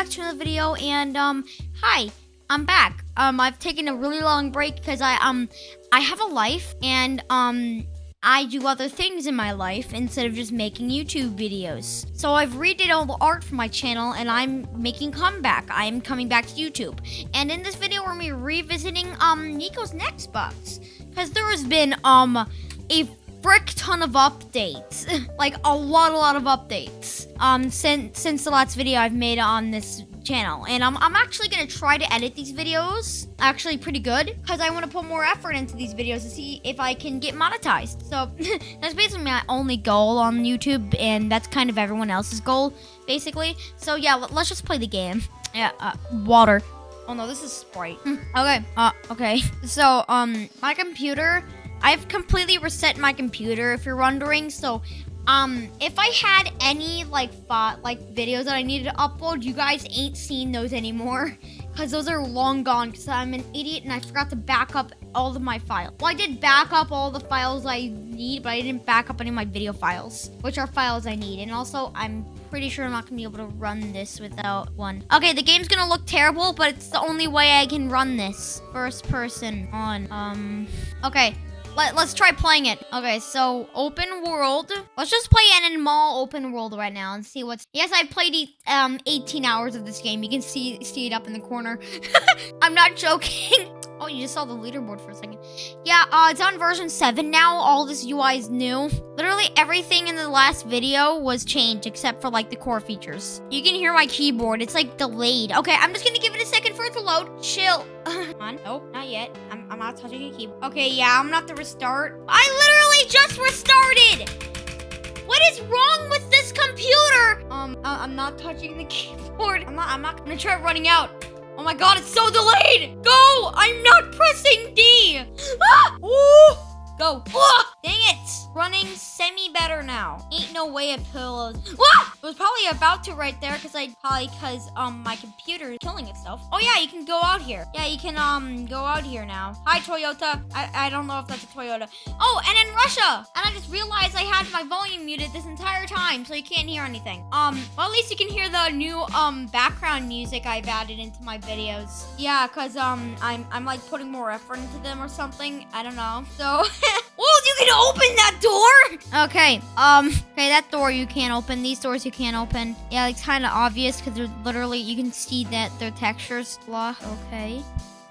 back to another video and um hi, I'm back. Um I've taken a really long break because I um I have a life and um I do other things in my life instead of just making YouTube videos. So I've redid all the art for my channel and I'm making comeback. I'm coming back to YouTube. And in this video we're gonna be revisiting um Nico's Nextbots. Because there has been um a frick ton of updates. like a lot, a lot of updates. Um, since since the last video I've made on this channel, and I'm I'm actually gonna try to edit these videos actually pretty good because I want to put more effort into these videos to see if I can get monetized. So that's basically my only goal on YouTube, and that's kind of everyone else's goal basically. So yeah, let's just play the game. Yeah, uh, water. Oh no, this is Sprite. okay, uh, okay. So, um, my computer I've completely reset my computer if you're wondering. So, um, if I had any like like videos that I needed to upload, you guys ain't seen those anymore because those are long gone because I'm an idiot and I forgot to back up all of my files. Well, I did back up all the files I need, but I didn't back up any of my video files, which are files I need. And also, I'm pretty sure I'm not gonna be able to run this without one. Okay, the game's gonna look terrible, but it's the only way I can run this. First person on, um, okay. Let, us try playing it. Okay, so open world. Let's just play an Animal open world right now and see what's... Yes, I've played um 18 hours of this game. You can see see it up in the corner. I'm not joking. Oh, you just saw the leaderboard for a second. Yeah, uh, it's on version 7 now. All this UI is new. Literally everything in the last video was changed except for like the core features. You can hear my keyboard. It's like delayed. Okay, I'm just gonna give it a second for it to load. Chill. on. Nope, not yet. I'm, I'm not touching the keyboard. Okay, yeah, I'm gonna have to restart. I literally just restarted! What is wrong with this computer? Um, uh, I'm not touching the keyboard. I'm not, I'm not gonna try running out. Oh my god, it's so delayed! Go! I'm not pressing D! Ah! Ooh! Go. Ah! Dang it! Running semi-better now. Ain't no way it pillows. Ah! It was probably about to right there because I probably because um my computer is killing itself. Oh yeah, you can go out here. Yeah, you can um go out here now. Hi Toyota. I, I don't know if that's a Toyota. Oh, and in Russia. And I just realized I had my volume muted this entire time, so you can't hear anything. Um, well at least you can hear the new um background music I've added into my videos. Yeah, cause um I'm I'm like putting more effort into them or something. I don't know. So Oh, you can open that door? Okay, um, okay, that door you can't open. These doors you can't open. Yeah, it's kind of obvious because they're literally, you can see that their textures blah. Okay.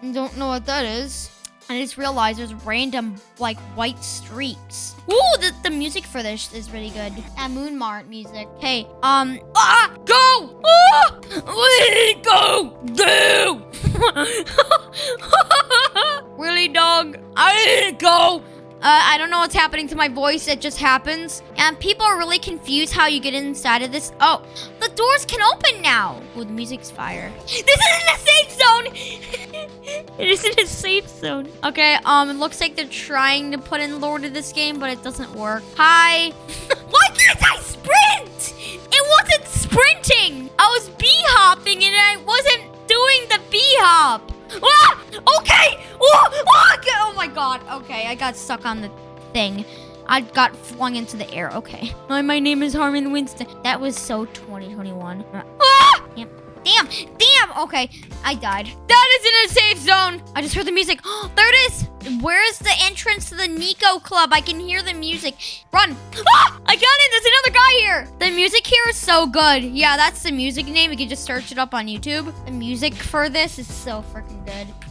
I Don't know what that is. I just realized there's random, like, white streaks. Ooh, the, the music for this is really good. That Moon Mart music. Hey, um, ah, go! Ah! Go! Go! really, dog? I didn't go! Uh, I don't know what's happening to my voice. It just happens. And people are really confused how you get inside of this. Oh, the doors can open now. Oh, the music's fire. This isn't a safe zone. it isn't a safe zone. Okay, um, it looks like they're trying to put in lore to this game, but it doesn't work. Hi. Why can't I sprint? I got stuck on the thing. I got flung into the air. Okay. My, my name is Harmon Winston. That was so 2021. Ah! Damn. Damn. Damn. Okay. I died. That is in a safe zone. I just heard the music. Oh, there it is. Where's the entrance to the Nico Club? I can hear the music. Run. Ah! I got it. There's another guy here. The music here is so good. Yeah, that's the music name. You can just search it up on YouTube. The music for this is so freaking good.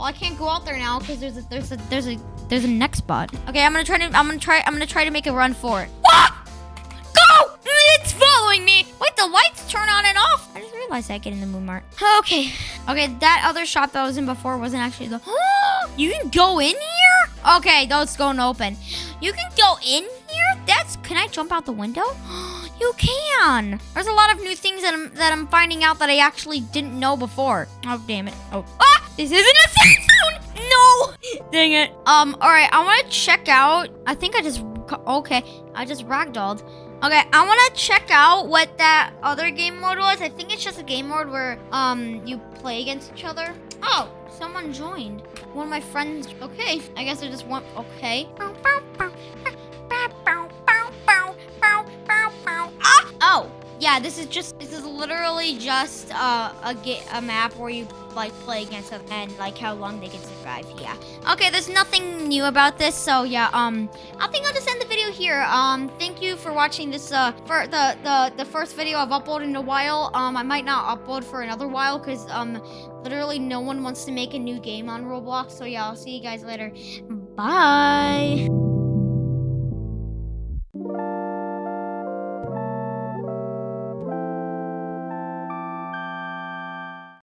Well, I can't go out there now because there's a there's a there's a there's a nextbot. Okay, I'm gonna try to I'm gonna try I'm gonna try to make a run for it. Ah! Go! It's following me. Wait, the lights turn on and off. I just realized I get in the moon mart. Okay. Okay, that other shop that I was in before wasn't actually the. you can go in here. Okay, that's going open. You can go in here. That's. Can I jump out the window? You can. There's a lot of new things that I'm that I'm finding out that I actually didn't know before. Oh damn it. Oh. Ah! This isn't a safe zone! No! Dang it. Um, alright, I want to check out. I think I just... Okay, I just ragdolled. Okay, I want to check out what that other game mode was. I think it's just a game mode where um you play against each other. Oh, someone joined. One of my friends. Okay, I guess I just want. Okay. Oh, yeah, this is just this is literally just uh, a a map where you like play against them and like how long they can survive. Yeah. Okay, there's nothing new about this, so yeah. Um, I think I'll just end the video here. Um, thank you for watching this. Uh, for the the the first video I've uploaded in a while. Um, I might not upload for another while because um, literally no one wants to make a new game on Roblox. So yeah, I'll see you guys later. Bye.